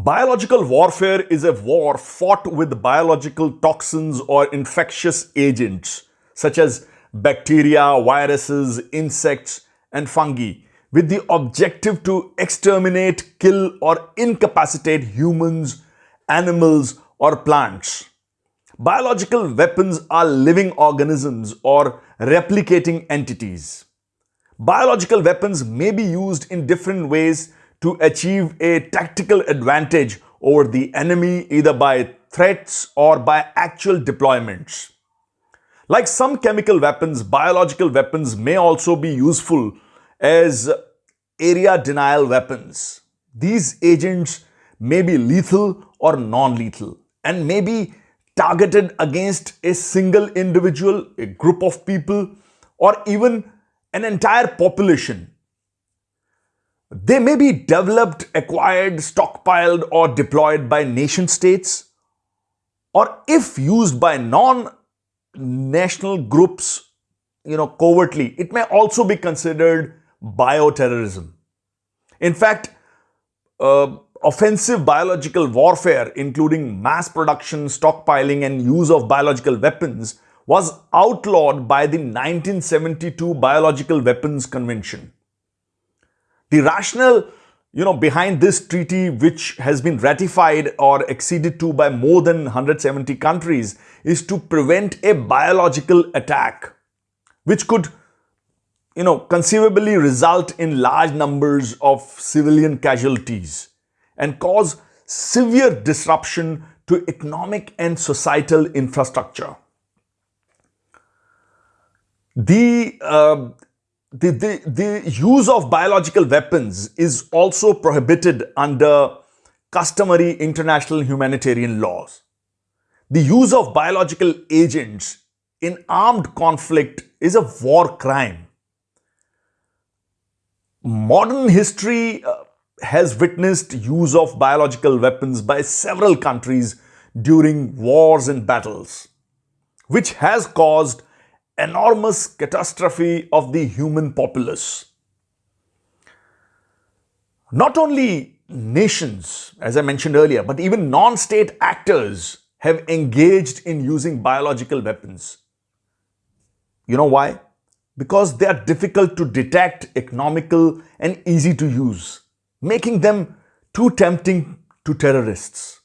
Biological warfare is a war fought with biological toxins or infectious agents such as bacteria, viruses, insects, and fungi with the objective to exterminate, kill, or incapacitate humans, animals, or plants. Biological weapons are living organisms or replicating entities. Biological weapons may be used in different ways to achieve a tactical advantage over the enemy either by threats or by actual deployments. Like some chemical weapons, biological weapons may also be useful as area denial weapons. These agents may be lethal or non-lethal and may be targeted against a single individual, a group of people, or even an entire population they may be developed, acquired, stockpiled or deployed by nation states or if used by non-national groups, you know, covertly, it may also be considered bioterrorism. In fact, uh, offensive biological warfare, including mass production, stockpiling and use of biological weapons was outlawed by the 1972 Biological Weapons Convention. The rationale you know, behind this treaty, which has been ratified or acceded to by more than 170 countries, is to prevent a biological attack, which could, you know, conceivably result in large numbers of civilian casualties and cause severe disruption to economic and societal infrastructure. The uh, the, the, the use of biological weapons is also prohibited under customary international humanitarian laws. The use of biological agents in armed conflict is a war crime. Modern history uh, has witnessed use of biological weapons by several countries during wars and battles, which has caused enormous catastrophe of the human populace. Not only nations, as I mentioned earlier, but even non-state actors have engaged in using biological weapons. You know why? Because they are difficult to detect, economical and easy to use, making them too tempting to terrorists.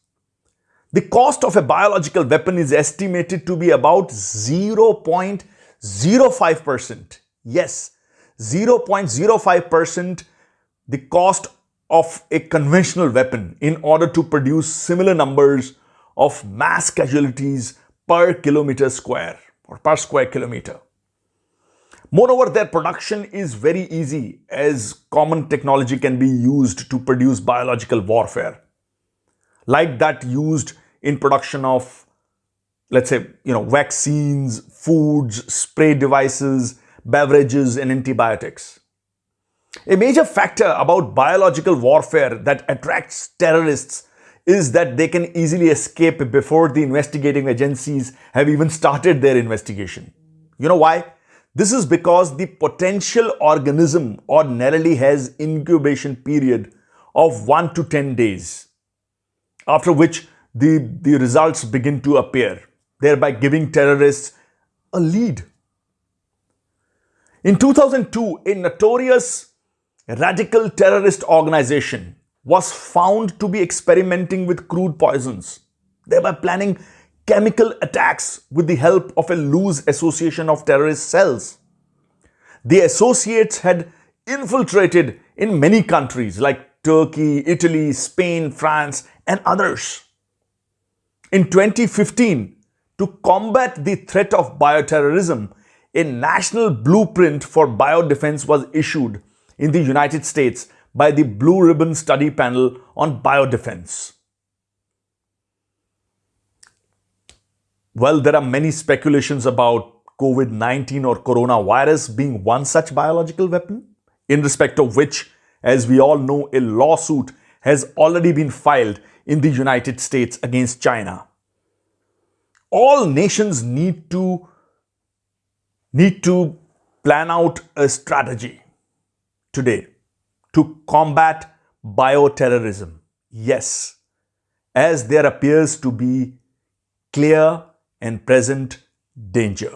The cost of a biological weapon is estimated to be about 0.0 0.05%. Yes, 0.05% the cost of a conventional weapon in order to produce similar numbers of mass casualties per kilometer square or per square kilometer. Moreover, their production is very easy as common technology can be used to produce biological warfare like that used in production of let's say, you know, vaccines, foods, spray devices, beverages, and antibiotics. A major factor about biological warfare that attracts terrorists is that they can easily escape before the investigating agencies have even started their investigation. You know why? This is because the potential organism ordinarily has incubation period of 1 to 10 days, after which the, the results begin to appear thereby giving terrorists a lead. In 2002, a notorious radical terrorist organization was found to be experimenting with crude poisons, thereby planning chemical attacks with the help of a loose association of terrorist cells. The associates had infiltrated in many countries like Turkey, Italy, Spain, France, and others. In 2015, to combat the threat of bioterrorism, a national blueprint for biodefense was issued in the United States by the Blue Ribbon Study Panel on Biodefense. Well, there are many speculations about COVID-19 or coronavirus being one such biological weapon, in respect of which, as we all know, a lawsuit has already been filed in the United States against China all nations need to need to plan out a strategy today to combat bioterrorism. Yes, as there appears to be clear and present danger.